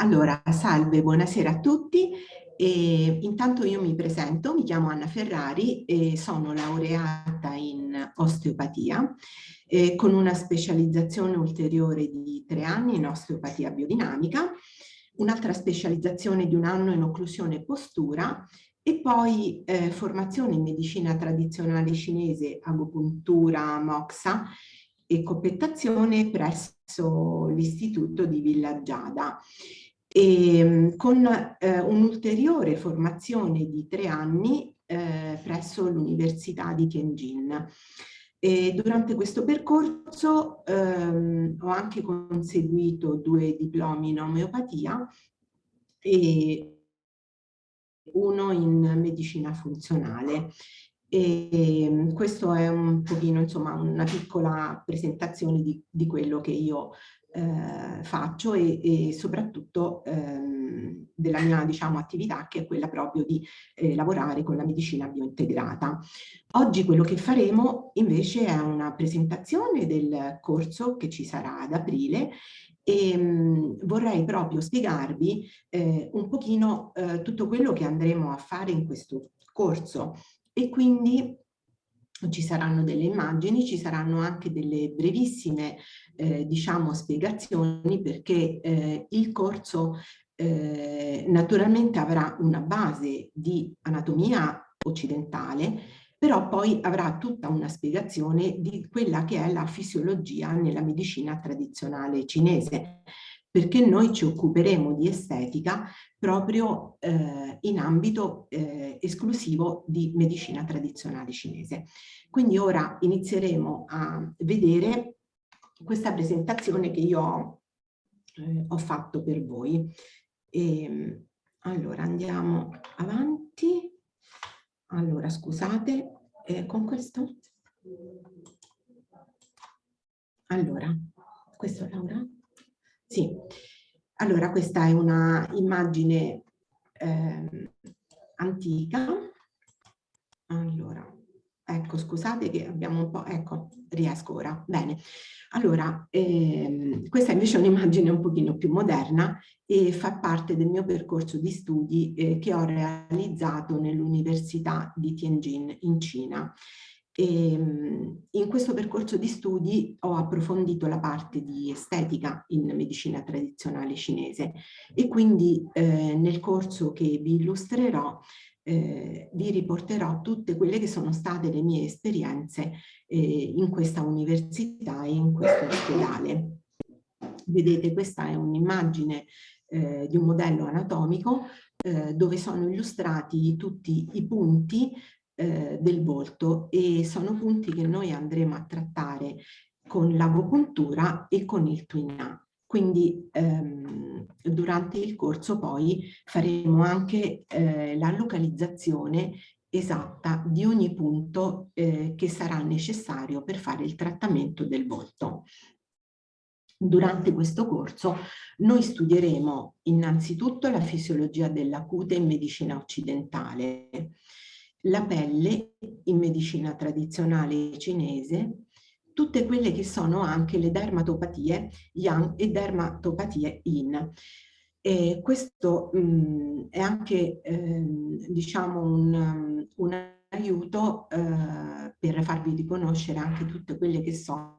Allora, salve, buonasera a tutti. E intanto io mi presento, mi chiamo Anna Ferrari e sono laureata in osteopatia eh, con una specializzazione ulteriore di tre anni in osteopatia biodinamica, un'altra specializzazione di un anno in occlusione e postura e poi eh, formazione in medicina tradizionale cinese, agopuntura, moxa e coppettazione presso l'istituto di Villa Giada e ehm, con eh, un'ulteriore formazione di tre anni eh, presso l'Università di Tianjin. E durante questo percorso ehm, ho anche conseguito due diplomi in omeopatia e uno in medicina funzionale. E ehm, questo è un pochino, insomma, una piccola presentazione di, di quello che io eh, faccio e, e soprattutto ehm, della mia diciamo, attività che è quella proprio di eh, lavorare con la medicina biointegrata. Oggi quello che faremo invece è una presentazione del corso che ci sarà ad aprile e mh, mm, vorrei proprio spiegarvi eh, un pochino eh, tutto quello che andremo a fare in questo corso e quindi ci saranno delle immagini, ci saranno anche delle brevissime eh, diciamo spiegazioni perché eh, il corso eh, naturalmente avrà una base di anatomia occidentale però poi avrà tutta una spiegazione di quella che è la fisiologia nella medicina tradizionale cinese perché noi ci occuperemo di estetica proprio eh, in ambito eh, esclusivo di medicina tradizionale cinese. Quindi ora inizieremo a vedere questa presentazione che io eh, ho fatto per voi. E, ehm, allora andiamo avanti. Allora scusate, eh, con questo? Allora, questo è Laura? Sì, allora questa è una immagine eh, antica. Allora, ecco, scusate che abbiamo un po', ecco, riesco ora, bene. Allora, ehm, questa invece è un'immagine un pochino più moderna e fa parte del mio percorso di studi eh, che ho realizzato nell'Università di Tianjin in Cina. E, ehm, in questo percorso di studi ho approfondito la parte di estetica in medicina tradizionale cinese e quindi eh, nel corso che vi illustrerò eh, vi riporterò tutte quelle che sono state le mie esperienze eh, in questa università e in questo ospedale. Vedete questa è un'immagine eh, di un modello anatomico eh, dove sono illustrati tutti i punti eh, del volto e sono punti che noi andremo a trattare con l'agopuntura e con il Twin Quindi ehm, durante il corso poi faremo anche eh, la localizzazione esatta di ogni punto eh, che sarà necessario per fare il trattamento del volto. Durante questo corso noi studieremo innanzitutto la fisiologia della cute in medicina occidentale, la pelle in medicina tradizionale cinese, tutte quelle che sono anche le dermatopatie yang e dermatopatie yin. E questo mh, mm, è anche eh, diciamo un, un aiuto eh, per farvi riconoscere anche tutte quelle che sono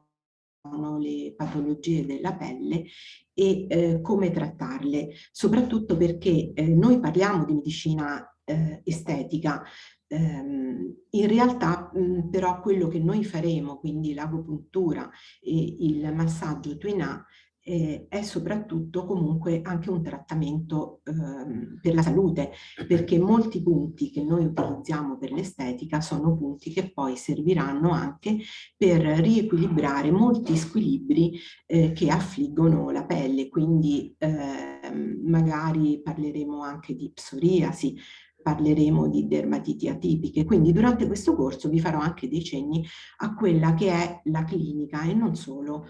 le patologie della pelle e eh, come trattarle, soprattutto perché eh, noi parliamo di medicina eh, estetica, Ehm, in realtà però quello che noi faremo, quindi l'agopuntura e il massaggio Twina, eh, è soprattutto comunque anche un trattamento eh, per la salute, perché molti punti che noi utilizziamo per l'estetica sono punti che poi serviranno anche per riequilibrare molti squilibri eh, che affliggono la pelle, quindi ehm, magari parleremo anche di psoriasi, parleremo di dermatiti atipiche, quindi durante questo corso vi farò anche dei cenni a quella che è la clinica e non solo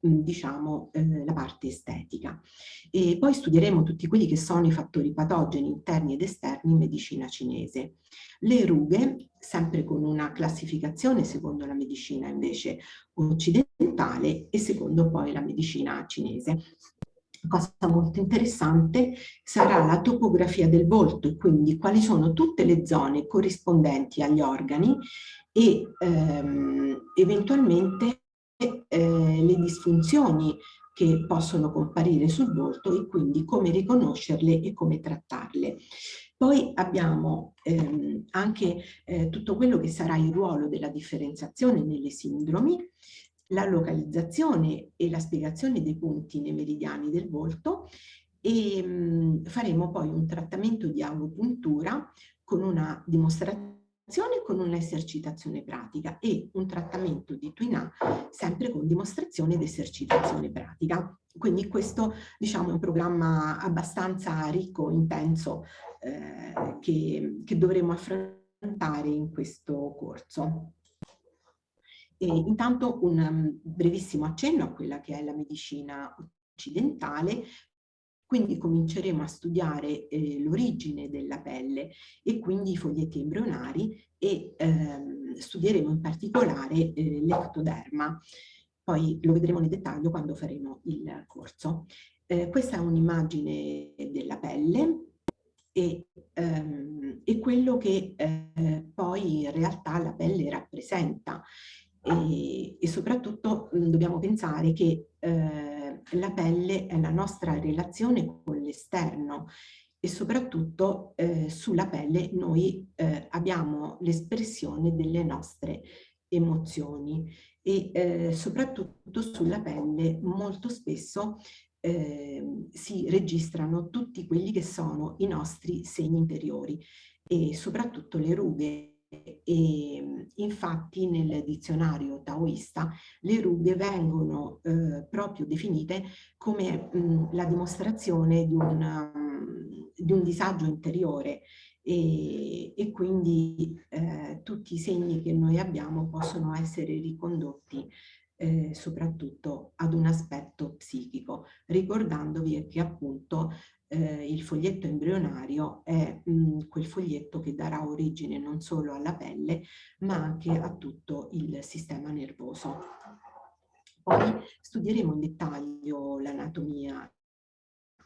diciamo eh, la parte estetica. E poi studieremo tutti quelli che sono i fattori patogeni interni ed esterni in medicina cinese. Le rughe, sempre con una classificazione secondo la medicina invece occidentale e secondo poi la medicina cinese. Cosa molto interessante sarà la topografia del volto, quindi quali sono tutte le zone corrispondenti agli organi e ehm, eventualmente eh, le disfunzioni che possono comparire sul volto e quindi come riconoscerle e come trattarle. Poi abbiamo ehm, anche eh, tutto quello che sarà il ruolo della differenziazione nelle sindromi, la localizzazione e la spiegazione dei punti nei meridiani del volto e mh, mm, faremo poi un trattamento di agopuntura con una dimostrazione con un'esercitazione pratica e un trattamento di Twina sempre con dimostrazione ed esercitazione pratica. Quindi questo diciamo, è un programma abbastanza ricco, intenso, eh, che, che dovremo affrontare in questo corso. E intanto un um, brevissimo accenno a quella che è la medicina occidentale, quindi cominceremo a studiare eh, l'origine della pelle e quindi i foglietti embrionari e ehm, studieremo in particolare eh, l'ectoderma. Poi lo vedremo nel dettaglio quando faremo il corso. Eh, questa è un'immagine della pelle e, ehm, e quello che eh, poi in realtà la pelle rappresenta e, e soprattutto mh, dobbiamo pensare che eh, la pelle è la nostra relazione con l'esterno e soprattutto eh, sulla pelle noi eh, abbiamo l'espressione delle nostre emozioni e eh, soprattutto sulla pelle molto spesso eh, si registrano tutti quelli che sono i nostri segni interiori e soprattutto le rughe e infatti nel dizionario taoista le rughe vengono eh, proprio definite come mh, la dimostrazione di un, um, di un, disagio interiore. E, e quindi eh, tutti i segni che noi abbiamo possono essere ricondotti eh, soprattutto ad un aspetto psichico, ricordandovi che appunto eh, il foglietto embrionario è mh, mm, quel foglietto che darà origine non solo alla pelle ma anche a tutto il sistema nervoso. Poi studieremo in dettaglio l'anatomia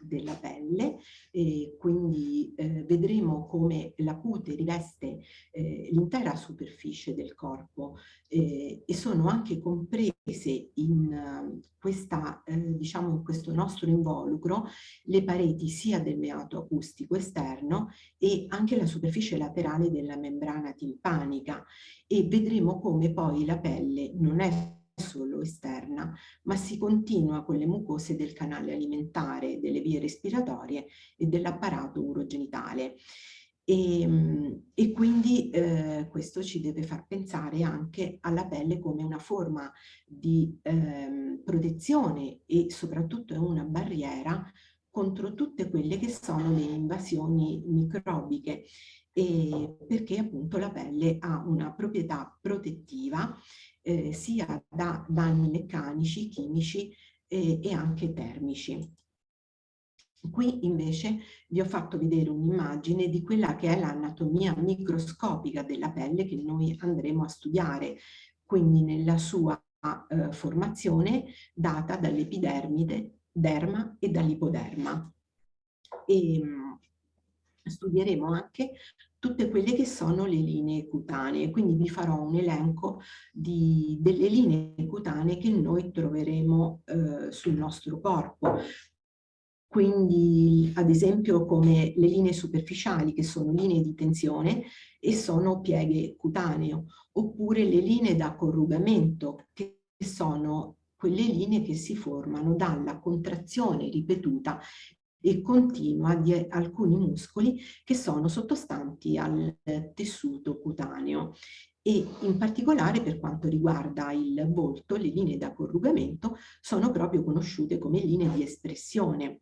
della pelle e quindi eh, vedremo come la cute riveste eh, l'intera superficie del corpo eh, e sono anche comprese in, questa, eh, diciamo in questo nostro involucro le pareti sia del meato acustico esterno e anche la superficie laterale della membrana timpanica e vedremo come poi la pelle non è solo esterna, ma si continua con le mucose del canale alimentare, delle vie respiratorie e dell'apparato urogenitale. E, ehm, e quindi eh, questo ci deve far pensare anche alla pelle come una forma di eh, protezione e soprattutto è una barriera contro tutte quelle che sono le invasioni microbiche e perché appunto la pelle ha una proprietà protettiva eh, sia da danni meccanici, chimici eh, e anche termici. Qui invece vi ho fatto vedere un'immagine di quella che è l'anatomia microscopica della pelle che noi andremo a studiare, quindi nella sua eh, formazione data dall'epidermide, derma e dall'ipoderma. Ehm, studieremo anche tutte quelle che sono le linee cutanee, quindi vi farò un elenco di, delle linee cutanee che noi troveremo eh, sul nostro corpo. Quindi ad esempio come le linee superficiali che sono linee di tensione e sono pieghe cutaneo, oppure le linee da corrugamento che sono quelle linee che si formano dalla contrazione ripetuta e continua di alcuni muscoli che sono sottostanti al tessuto cutaneo. E in particolare per quanto riguarda il volto, le linee da corrugamento sono proprio conosciute come linee di espressione.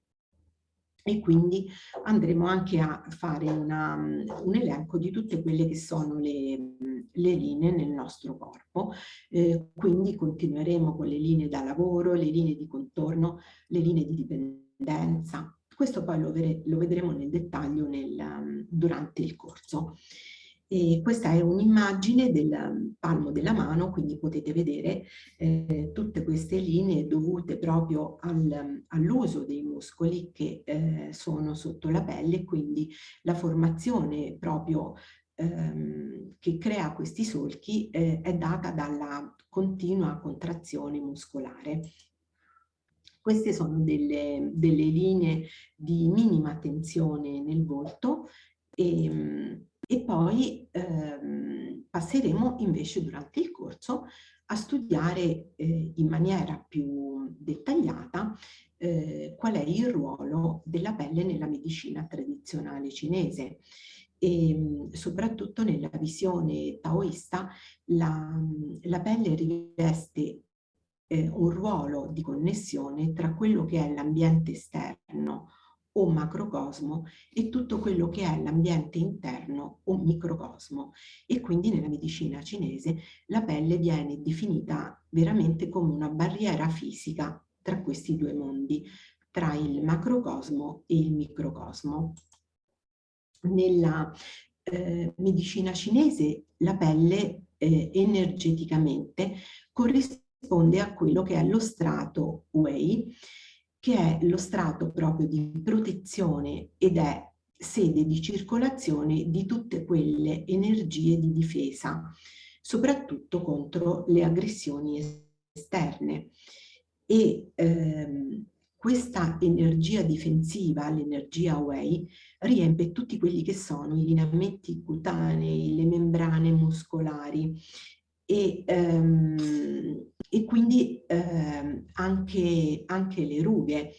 E quindi andremo anche a fare una, un elenco di tutte quelle che sono le, le linee nel nostro corpo, eh, quindi continueremo con le linee da lavoro, le linee di contorno, le linee di dipendenza, questo poi lo, lo vedremo nel dettaglio nel, um, durante il corso. E questa è un'immagine del palmo della mano, quindi potete vedere eh, tutte queste linee dovute proprio al, all'uso dei muscoli che eh, sono sotto la pelle, quindi la formazione proprio ehm, che crea questi solchi eh, è data dalla continua contrazione muscolare. Queste sono delle, delle linee di minima tensione nel volto e, ehm, e poi ehm, passeremo invece durante il corso a studiare eh, in maniera più dettagliata eh, qual è il ruolo della pelle nella medicina tradizionale cinese. E ehm, soprattutto nella visione taoista la, la pelle riveste eh, un ruolo di connessione tra quello che è l'ambiente esterno o macrocosmo e tutto quello che è l'ambiente interno o microcosmo e quindi nella medicina cinese la pelle viene definita veramente come una barriera fisica tra questi due mondi, tra il macrocosmo e il microcosmo. Nella eh, medicina cinese la pelle eh, energeticamente corrisponde a quello che è lo strato Wei che è lo strato proprio di protezione ed è sede di circolazione di tutte quelle energie di difesa, soprattutto contro le aggressioni esterne. E ehm, questa energia difensiva, l'energia Wei, riempie tutti quelli che sono i lineamenti cutanei, le membrane muscolari e, ehm, e quindi ehm, anche, anche, le rughe,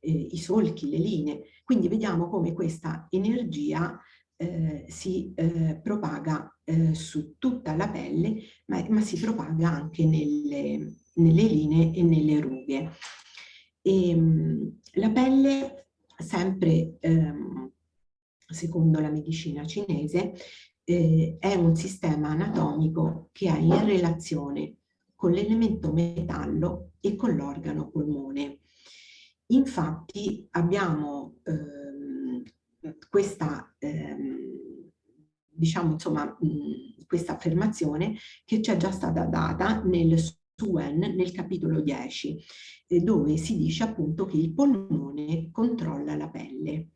eh, i solchi, le linee. Quindi vediamo come questa energia eh, si eh, propaga eh, su tutta la pelle, ma, ma si propaga anche nelle, nelle, linee e nelle rughe. E, ehm, la pelle, sempre ehm, secondo la medicina cinese, eh, è un sistema anatomico che ha in relazione con l'elemento metallo e con l'organo polmone. Infatti abbiamo ehm, questa, ehm, diciamo, insomma, mh, questa affermazione che ci è già stata data nel Suen nel capitolo 10, eh, dove si dice appunto che il polmone controlla la pelle.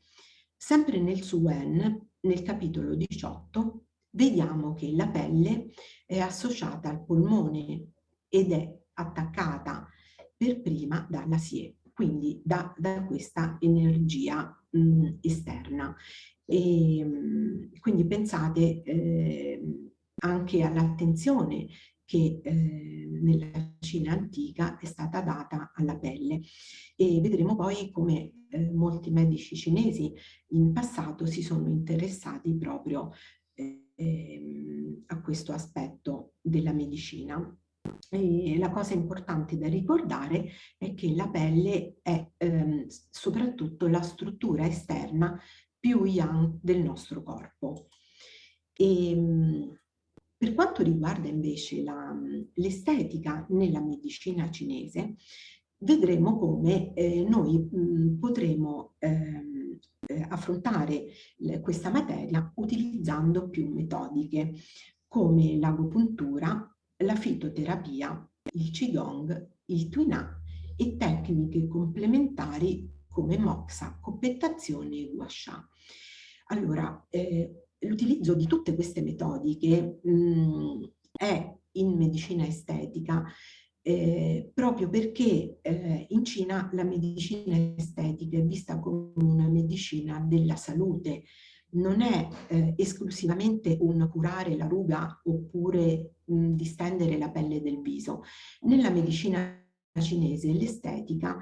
Sempre nel Suen nel capitolo 18 vediamo che la pelle è associata al polmone ed è attaccata per prima dalla SIE, quindi da, da questa energia mh, esterna. E, mh, quindi pensate eh, anche all'attenzione che eh, nella Cina antica è stata data alla pelle e vedremo poi come eh, molti medici cinesi in passato si sono interessati proprio eh, a questo aspetto della medicina. E la cosa importante da ricordare è che la pelle è ehm, soprattutto la struttura esterna più yang del nostro corpo. E, ehm, per quanto riguarda invece l'estetica nella medicina cinese, vedremo come eh, noi mh, potremo ehm, eh, affrontare questa materia utilizzando più metodiche come l'agopuntura, la fitoterapia, il qigong, il tuina e tecniche complementari come moxa, coppettazione e gua sha. Allora, eh, l'utilizzo di tutte queste metodiche mh, è in medicina estetica eh, proprio perché eh, in Cina la medicina estetica è vista come una medicina della salute, non è eh, esclusivamente un curare la ruga oppure mh, distendere la pelle del viso. Nella medicina cinese l'estetica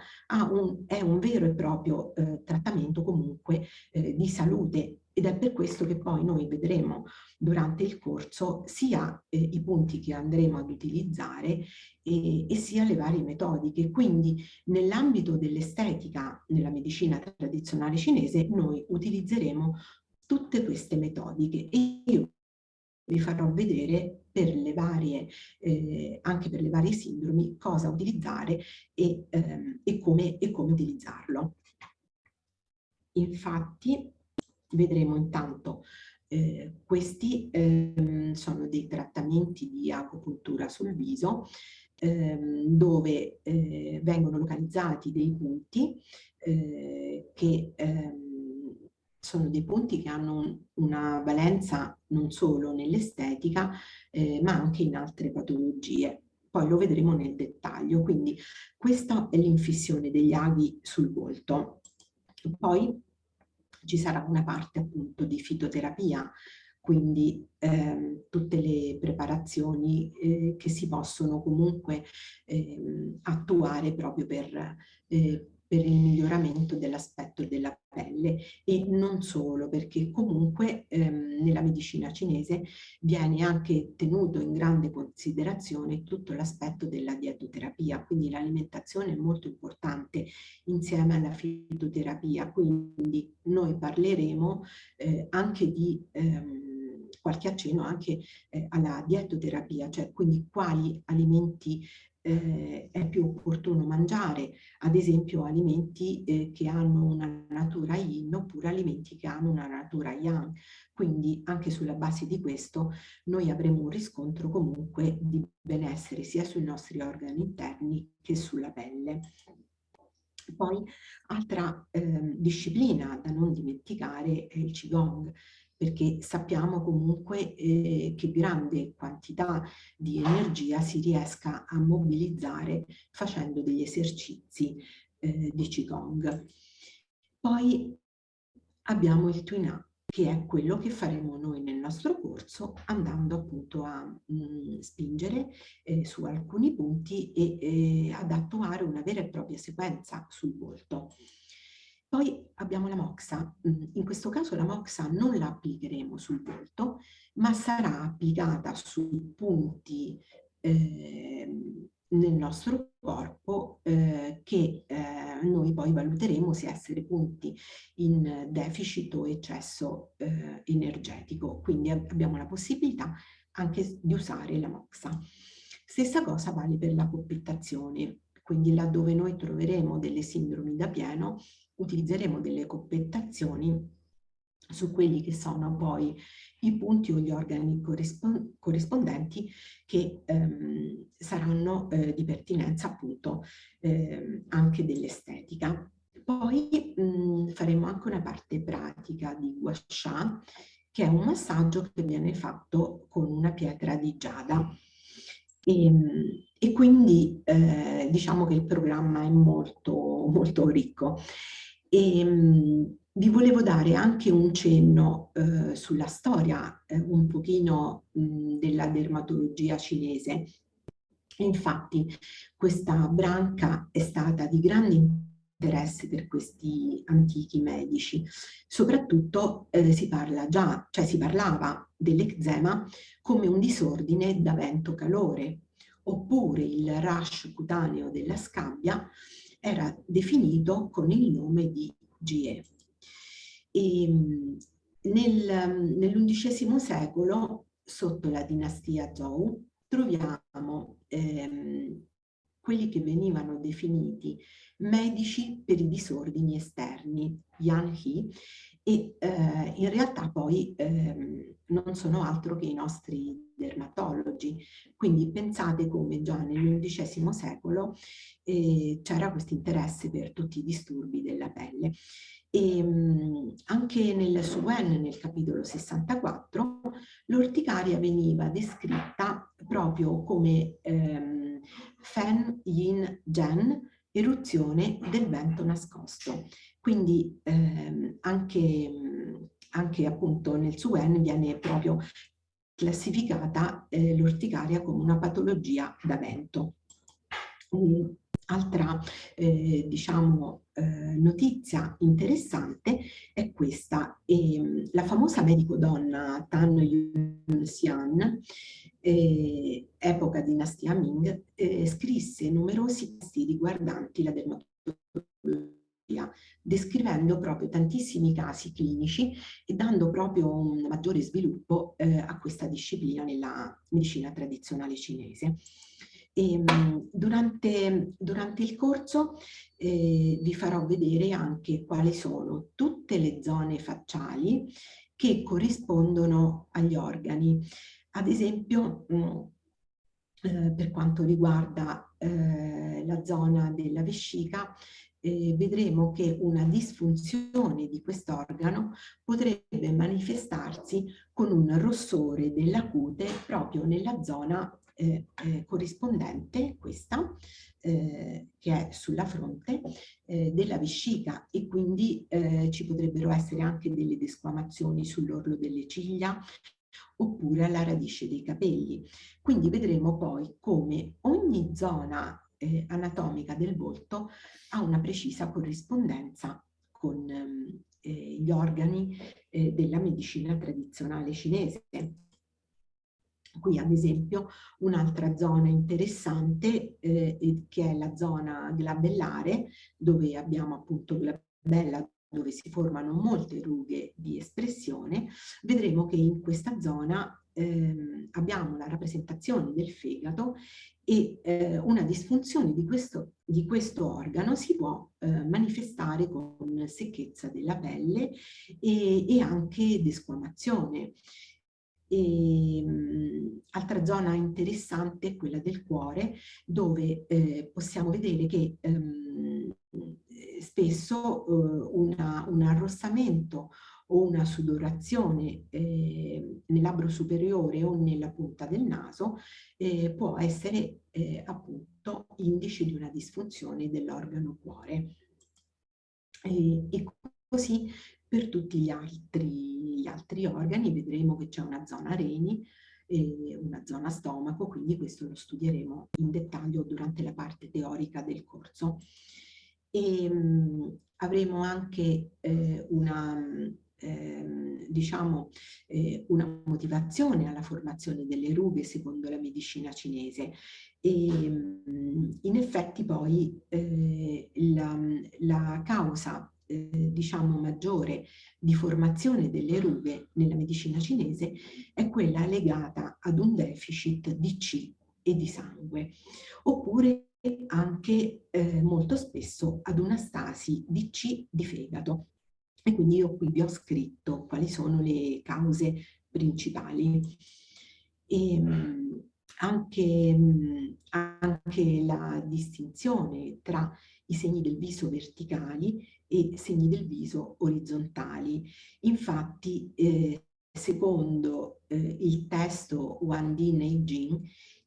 è un vero e proprio eh, trattamento comunque eh, di salute ed è per questo che poi noi vedremo durante il corso sia eh, i punti che andremo ad utilizzare e, e sia le varie metodiche. Quindi nell'ambito dell'estetica nella medicina tradizionale cinese noi utilizzeremo tutte queste metodiche e io vi farò vedere per le varie, eh, anche per le varie sindromi cosa utilizzare e, ehm, e, come, e come utilizzarlo. Infatti vedremo intanto Eh, questi ehm, sono dei trattamenti di acupuntura sul viso ehm, dove eh, vengono localizzati dei punti eh, che ehm, sono dei punti che hanno una valenza non solo nell'estetica eh, ma anche in altre patologie. Poi lo vedremo nel dettaglio, quindi questa è l'infissione degli aghi sul volto. Poi ci sarà una parte appunto di fitoterapia, quindi ehm, tutte le preparazioni eh, che si possono comunque eh, attuare proprio per eh, per il miglioramento dell'aspetto della pelle e non solo perché comunque ehm, nella medicina cinese viene anche tenuto in grande considerazione tutto l'aspetto della dietoterapia, quindi l'alimentazione è molto importante insieme alla fitoterapia, quindi noi parleremo eh, anche di ehm, qualche accenno anche eh, alla dietoterapia, cioè quindi quali alimenti eh, è più opportuno mangiare, ad esempio alimenti eh, che hanno una natura yin oppure alimenti che hanno una natura yang. Quindi anche sulla base di questo noi avremo un riscontro comunque di benessere sia sui nostri organi interni che sulla pelle. Poi altra eh, disciplina da non dimenticare è il Qigong perché sappiamo comunque eh, che grande quantità di energia si riesca a mobilizzare facendo degli esercizi eh, di Qigong. Poi abbiamo il Twin Up, che è quello che faremo noi nel nostro corso andando appunto a mh, mm, spingere eh, su alcuni punti e eh, ad attuare una vera e propria sequenza sul volto. Poi abbiamo la moxa, mm, in questo caso la moxa non la applicheremo sul volto, ma sarà applicata su punti eh, nel nostro corpo eh, che eh, noi poi valuteremo se essere punti in deficit o eccesso eh, energetico. Quindi abbiamo la possibilità anche di usare la moxa. Stessa cosa vale per la coppettazione, quindi laddove noi troveremo delle sindromi da pieno utilizzeremo delle coppettazioni su quelli che sono poi i punti o gli organi corrispon corrispondenti che ehm, saranno eh, di pertinenza appunto eh, anche dell'estetica. Poi mh, faremo anche una parte pratica di gua sha, che è un massaggio che viene fatto con una pietra di giada. E, ehm, e quindi eh, diciamo che il programma è molto, molto ricco. E, mh, vi volevo dare anche un cenno eh, sulla storia eh, un pochino mh, della dermatologia cinese. Infatti questa branca è stata di grande interesse per questi antichi medici. Soprattutto eh, si parla già, cioè si parlava dell'eczema come un disordine da vento-calore, oppure il rash cutaneo della scabbia era definito con il nome di GE. Ehm, nel, nell'undicesimo secolo, sotto la dinastia Zhou, troviamo ehm, quelli che venivano definiti medici per i disordini esterni, Yan He, e eh, in realtà poi ehm, non sono altro che i nostri dermatologi. Quindi pensate come già nell'undicesimo secolo eh, c'era questo interesse per tutti i disturbi della pelle. E, mh, anche nel Suen, nel capitolo 64, l'orticaria veniva descritta proprio come ehm, Fen Yin Gen, eruzione del vento nascosto. Quindi ehm, anche, anche appunto nel Suen viene proprio classificata eh, l'orticaria come una patologia da vento. Un'altra eh, diciamo, eh, notizia interessante è questa. E, la famosa medico donna Tan Yun-Xian, eh, epoca dinastia Ming, eh, scrisse numerosi testi riguardanti la dermatologia descrivendo proprio tantissimi casi clinici e dando proprio un maggiore sviluppo eh, a questa disciplina nella medicina tradizionale cinese. E, ehm, durante, durante, il corso eh, vi farò vedere anche quali sono tutte le zone facciali che corrispondono agli organi. Ad esempio, mh, mm, eh, per quanto riguarda eh, la zona della vescica, eh, vedremo che una disfunzione di quest'organo potrebbe manifestarsi con un rossore della cute proprio nella zona eh, eh, corrispondente, questa, eh, che è sulla fronte eh, della vescica e quindi eh, ci potrebbero essere anche delle desquamazioni sull'orlo delle ciglia oppure alla radice dei capelli. Quindi vedremo poi come ogni zona eh, anatomica del volto ha una precisa corrispondenza con ehm, eh, gli organi della medicina tradizionale cinese. Qui ad esempio un'altra zona interessante eh, che è la zona glabellare dove abbiamo appunto glabella dove si formano molte rughe di espressione, vedremo che in questa zona ehm, abbiamo la rappresentazione del fegato e eh, una disfunzione di questo, di questo organo si può eh, manifestare con secchezza della pelle e, e anche desquamazione. E, mh, altra zona interessante è quella del cuore, dove eh, possiamo vedere che ehm, spesso eh, una, un arrossamento o una sudorazione eh, nel labbro superiore o nella punta del naso eh, può essere eh, appunto indice di una disfunzione dell'organo cuore. E, e, così per tutti gli altri, gli altri organi vedremo che c'è una zona reni, e una zona stomaco, quindi questo lo studieremo in dettaglio durante la parte teorica del corso. E, mh, avremo anche eh, una ehm, diciamo, eh, una motivazione alla formazione delle rughe secondo la medicina cinese. E in effetti poi eh, la, la, causa eh, diciamo maggiore di formazione delle rughe nella medicina cinese è quella legata ad un deficit di C e di sangue oppure anche eh, molto spesso ad una stasi di C di fegato e quindi io qui vi ho scritto quali sono le cause principali. E, ehm, anche, anche la distinzione tra i segni del viso verticali e segni del viso orizzontali. Infatti, eh, secondo eh, il testo Wan Di Nei Jing,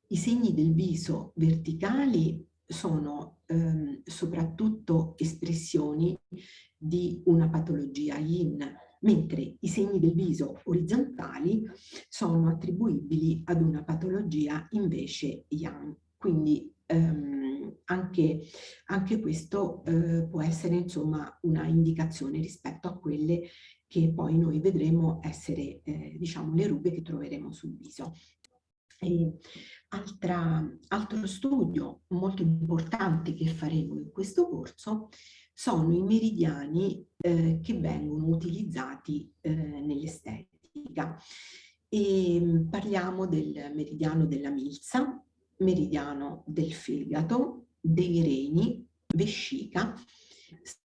i segni del viso verticali sono ehm, soprattutto espressioni di una patologia yin, mentre i segni del viso orizzontali sono attribuibili ad una patologia invece yang. Quindi ehm, anche, anche, questo eh, può essere insomma una indicazione rispetto a quelle che poi noi vedremo essere eh, diciamo le rughe che troveremo sul viso. Altra, altro studio molto importante che faremo in questo corso sono i meridiani eh, che vengono utilizzati eh, nell'estetica. E mm, parliamo del meridiano della milza, meridiano del fegato, dei reni, vescica,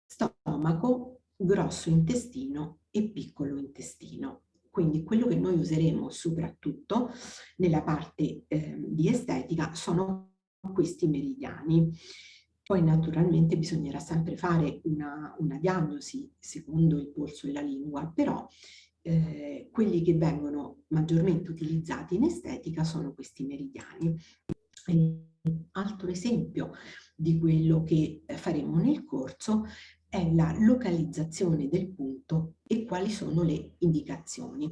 stomaco, grosso intestino e piccolo intestino. Quindi quello che noi useremo soprattutto nella parte eh, di estetica sono questi meridiani. Poi naturalmente bisognerà sempre fare una, una diagnosi secondo il polso e la lingua, però eh, quelli che vengono maggiormente utilizzati in estetica sono questi meridiani. E altro esempio di quello che faremo nel corso è la localizzazione del punto e quali sono le indicazioni.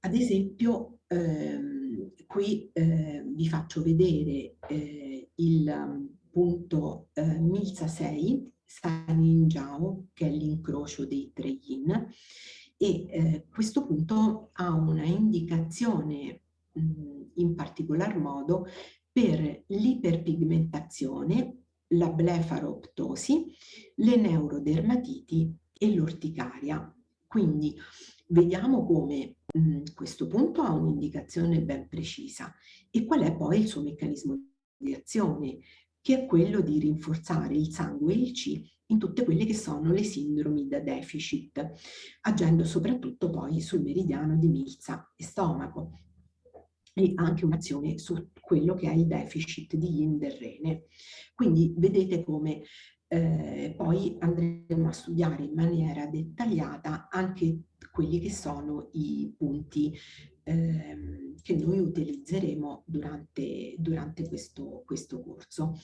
Ad esempio, ehm, qui eh, vi faccio vedere eh, il punto eh, Milza 6, Sanin Jiao, che è l'incrocio dei tre yin, e eh, questo punto ha una indicazione mh, in particolar modo per l'iperpigmentazione la blefaroptosi, le neurodermatiti e l'orticaria. Quindi vediamo come mh, questo punto ha un'indicazione ben precisa e qual è poi il suo meccanismo di azione, che è quello di rinforzare il sangue e il C in tutte quelle che sono le sindromi da deficit, agendo soprattutto poi sul meridiano di milza e stomaco e anche un'azione su quello che è il deficit di yin del rene. Quindi vedete come eh, poi andremo a studiare in maniera dettagliata anche quelli che sono i punti eh, che noi utilizzeremo durante, durante questo, questo corso.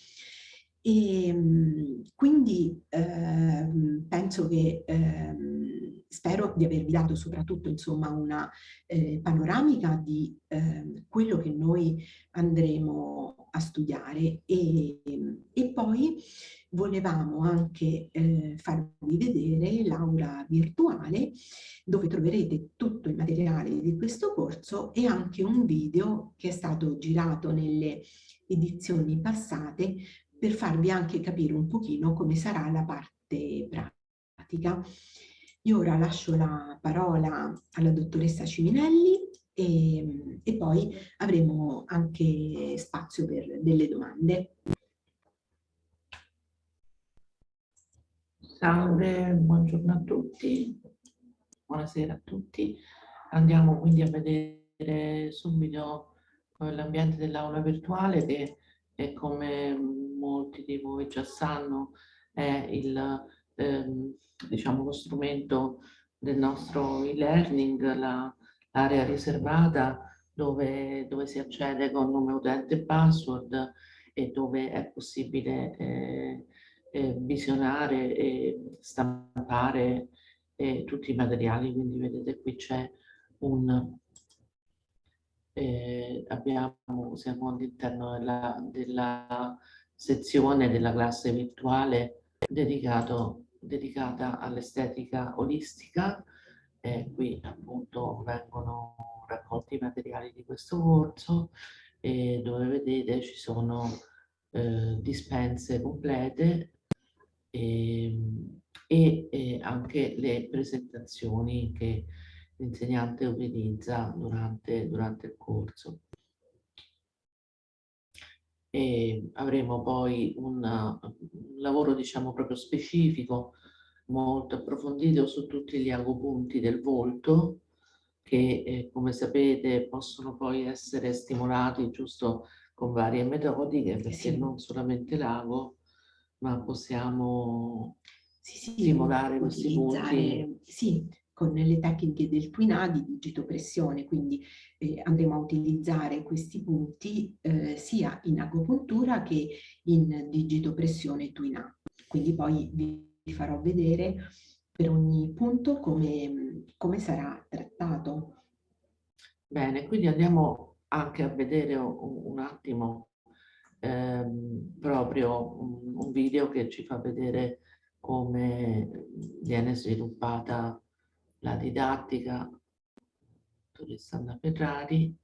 E ehm, quindi ehm, penso che ehm, spero di avervi dato soprattutto insomma una eh, panoramica di eh, quello che noi andremo a studiare. E, e poi volevamo anche eh, farvi vedere l'aula virtuale dove troverete tutto il materiale di questo corso e anche un video che è stato girato nelle edizioni passate per farvi anche capire un pochino come sarà la parte pratica. Io ora lascio la parola alla dottoressa Ciminelli e, e poi avremo anche spazio per delle domande. Salve, buongiorno a tutti, buonasera a tutti. Andiamo quindi a vedere subito l'ambiente dell'aula virtuale che è come molti di voi già sanno, è il, ehm, diciamo, lo strumento del nostro e-learning, l'area riservata dove, dove, si accede con nome utente e password e dove è possibile eh, eh, visionare e stampare eh, tutti i materiali. Quindi vedete qui c'è un eh, abbiamo, siamo all'interno della, della, sezione della classe virtuale dedicato, dedicata all'estetica olistica. Eh, qui appunto vengono raccolti i materiali di questo corso e dove vedete ci sono eh, dispense complete e, e, e, anche le presentazioni che l'insegnante utilizza durante, durante il corso. E avremo poi un, un lavoro diciamo proprio specifico molto approfondito su tutti gli agopunti del volto che eh, come sapete possono poi essere stimolati giusto con varie metodiche perché sì. non solamente l'ago ma possiamo sì, sì, stimolare questi punti sì, con le tecniche del Twina di digitopressione, quindi eh, andremo a utilizzare questi punti eh, sia in agopuntura che in digitopressione Twina. Quindi poi vi farò vedere per ogni punto come, come sarà trattato. Bene, quindi andiamo anche a vedere un, attimo ehm, proprio un video che ci fa vedere come viene sviluppata la didattica Alessandra Ferrari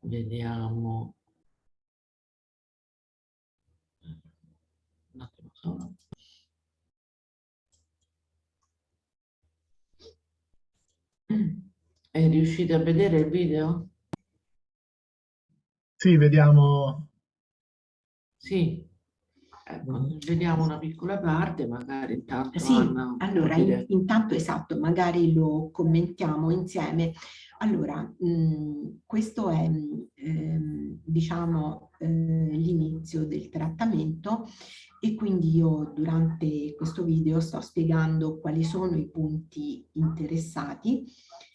vediamo un attimo solo e riuscite a vedere il video? Sì, vediamo. Sì, Ecco, vediamo una piccola parte, magari intanto Sì, Anna, allora in, intanto esatto, magari lo commentiamo insieme. Allora, mh, questo è ehm, diciamo eh, l'inizio del trattamento e quindi io durante questo video sto spiegando quali sono i punti interessati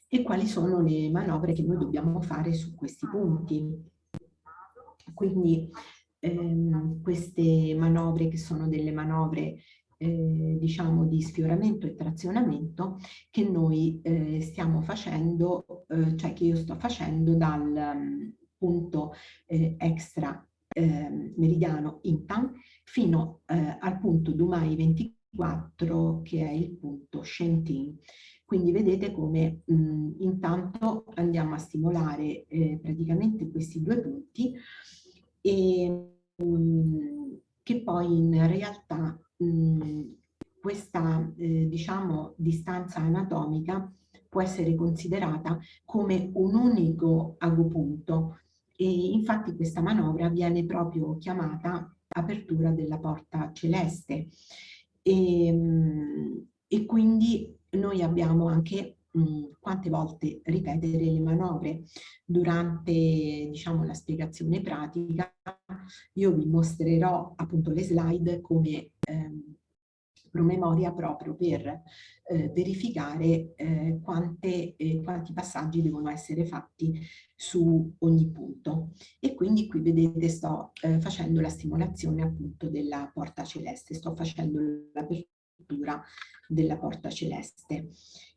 e quali sono le manovre che noi dobbiamo fare su questi punti. Quindi ehm, queste manovre che sono delle manovre eh, diciamo di sfioramento e trazionamento che noi eh, stiamo facendo, eh, cioè che io sto facendo dal um, punto eh, extra ehm, meridiano Intan fino eh, al punto Dumai 24 che è il punto Shentin. Quindi vedete come mh, intanto andiamo a stimolare eh, praticamente questi due punti e Mhmm, che poi in realtà mhmm, questa eh, diciamo distanza anatomica può essere considerata come un unico agopunto e infatti questa manovra viene proprio chiamata apertura della porta celeste E, ehm, e quindi noi abbiamo anche mh, quante volte ripetere le manovre durante diciamo, la spiegazione pratica. Io vi mostrerò appunto le slide come ehm, promemoria proprio per eh, verificare eh, quante, eh, quanti passaggi devono essere fatti su ogni punto. E quindi qui vedete sto eh, facendo la stimolazione appunto della porta celeste, sto facendo l'apertura della porta celeste.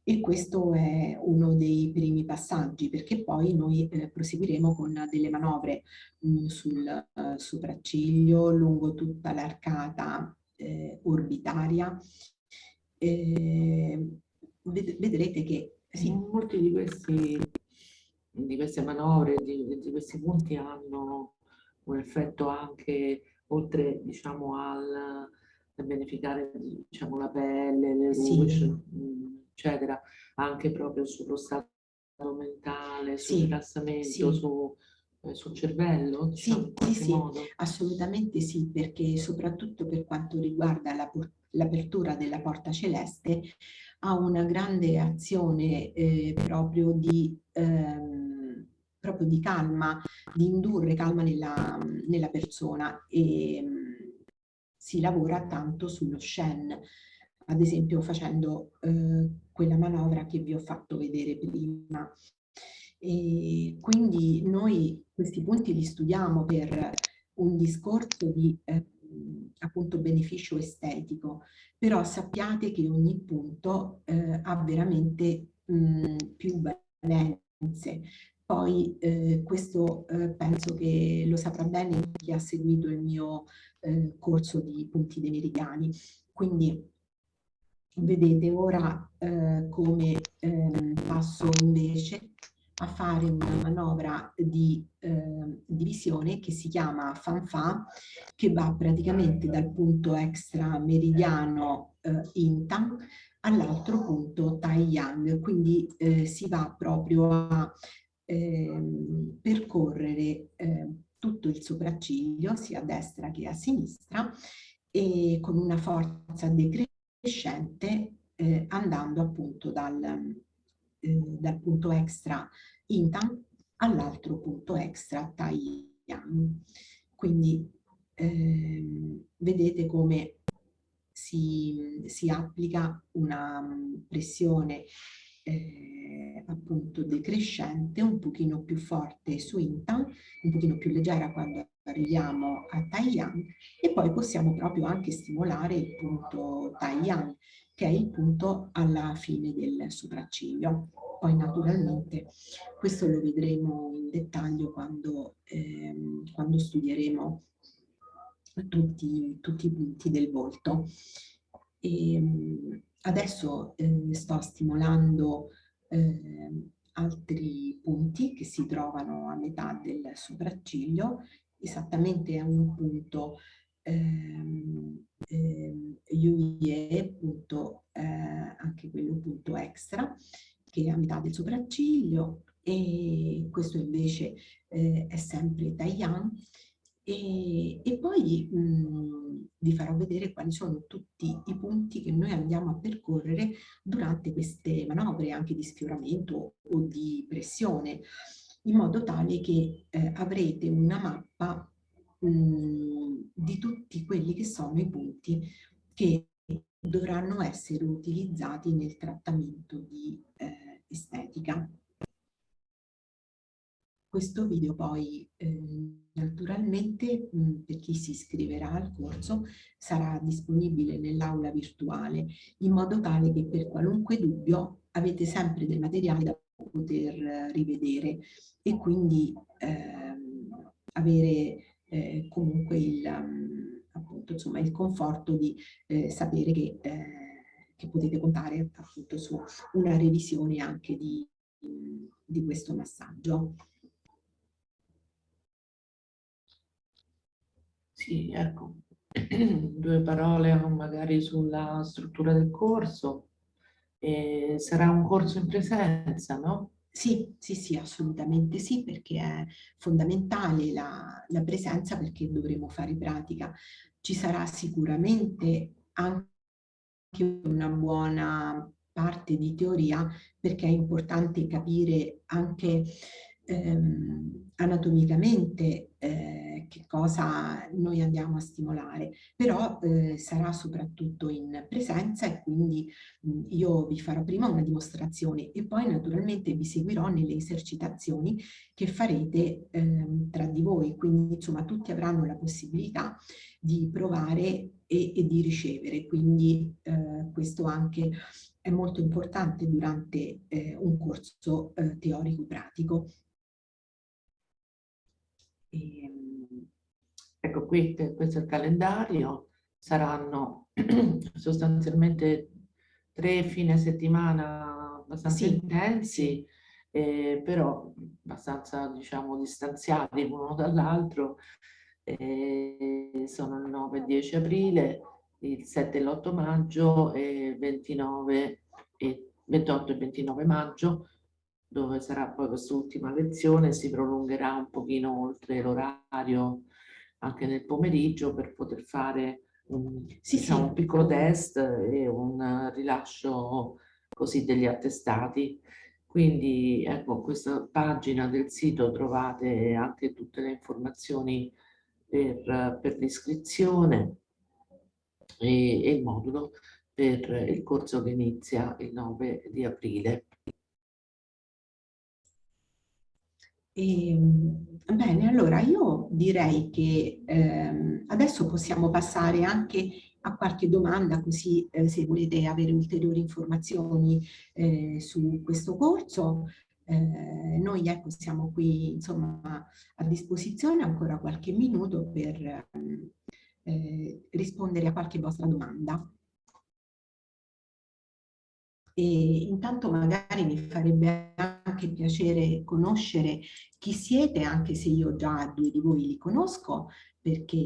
E questo è uno dei primi passaggi perché poi noi eh, proseguiremo con delle manovre mh, sul uh, sopracciglio lungo tutta l'arcata eh, orbitaria. Eh, ved vedrete che sì. molti di, di queste manovre, di, di, questi punti hanno un effetto anche oltre diciamo al beneficare diciamo, la pelle, le luci, sì. eccetera, anche proprio sullo stato mentale, sul sì. rilassamento, sì. su eh, sul cervello? Diciamo, sì, sì, sì, assolutamente sì, perché soprattutto per quanto riguarda l'apertura la, della porta celeste ha una grande azione eh, proprio, di, ehm, proprio di calma, di indurre calma nella, nella persona e mh, si lavora tanto sullo Shen, ad esempio facendo eh, quella manovra che vi ho fatto vedere prima. E quindi noi questi punti li studiamo per un discorso di eh, appunto beneficio estetico, però sappiate che ogni punto eh, ha veramente mh, più valenze. Poi eh, questo eh, penso che lo saprà bene chi ha seguito il mio eh, corso di punti dei meridiani. Quindi vedete ora eh, come ehm, passo invece a fare una manovra di eh, divisione che si chiama fanfa, che va praticamente dal punto extra meridiano eh, Intan all'altro punto Tai quindi eh, si va proprio a ehm, percorrere eh, tutto il sopracciglio, sia a destra che a sinistra, e con una forza decrescente eh, andando appunto dal, eh, dal punto extra Intan all'altro punto extra Taiyang. Quindi eh, vedete come si, si, applica una pressione eh, appunto decrescente, un pochino più forte su Intan, un pochino più leggera quando arriviamo a Taiyang e poi possiamo proprio anche stimolare il punto Taiyang che è il punto alla fine del sopracciglio. Poi naturalmente questo lo vedremo in dettaglio quando, ehm, quando studieremo tutti, tutti, i punti del volto. E, ehm, adesso eh, sto stimolando eh, altri punti che si trovano a metà del sopracciglio, esattamente a un punto ehm, ehm, UIE, punto, eh, anche quello punto extra, che è a metà del sopracciglio, e questo invece eh, è sempre Taiyan. E, e poi mh, vi farò vedere quali sono tutti i punti che noi andiamo a percorrere durante queste manovre anche di sfioramento o di pressione, in modo tale che eh, avrete una mappa mh, di tutti quelli che sono i punti che dovranno essere utilizzati nel trattamento di eh, estetica. Questo video poi eh, naturalmente mh, per chi si iscriverà al corso sarà disponibile nell'aula virtuale in modo tale che per qualunque dubbio avete sempre del materiale da poter rivedere e quindi ehm, avere eh, comunque il, um, appunto, insomma, il conforto di eh, sapere che, eh, che, potete contare appunto su una revisione anche di, di questo massaggio. Sì, ecco, due parole magari sulla struttura del corso. Eh, sarà un corso in presenza, no? Sì, sì, sì, assolutamente sì, perché è fondamentale la, la presenza perché dovremo fare pratica. Ci sarà sicuramente anche una buona parte di teoria perché è importante capire anche ehm, anatomicamente eh, che cosa noi andiamo a stimolare, però eh, sarà soprattutto in presenza e quindi mh, io vi farò prima una dimostrazione e poi naturalmente vi seguirò nelle esercitazioni che farete ehm, tra di voi, quindi insomma tutti avranno la possibilità di provare e, e di ricevere, quindi eh, questo anche è molto importante durante eh, un corso eh, teorico-pratico. Ehm, ecco qui, questo è il calendario, saranno sostanzialmente tre fine settimana abbastanza sì. intensi, eh, però abbastanza diciamo distanziati l'uno dall'altro, eh, sono il 9 e 10 aprile, il 7 e l'8 maggio e 29 e 28 e 29 maggio, dove sarà poi quest'ultima lezione, si prolungherà un pochino oltre l'orario anche nel pomeriggio per poter fare un, sì, diciamo, sì. un piccolo test e un rilascio così degli attestati. Quindi ecco, questa pagina del sito trovate anche tutte le informazioni per, per l'iscrizione e, e il modulo per il corso che inizia il 9 di aprile. E, ehm, bene, allora io direi che ehm, adesso possiamo passare anche a qualche domanda, così eh, se volete avere ulteriori informazioni eh, su questo corso. Eh, noi ecco, siamo qui insomma, a disposizione ancora qualche minuto per eh, rispondere a qualche vostra domanda. E intanto magari mi farebbe anche piacere conoscere chi siete, anche se io già due di voi li conosco, perché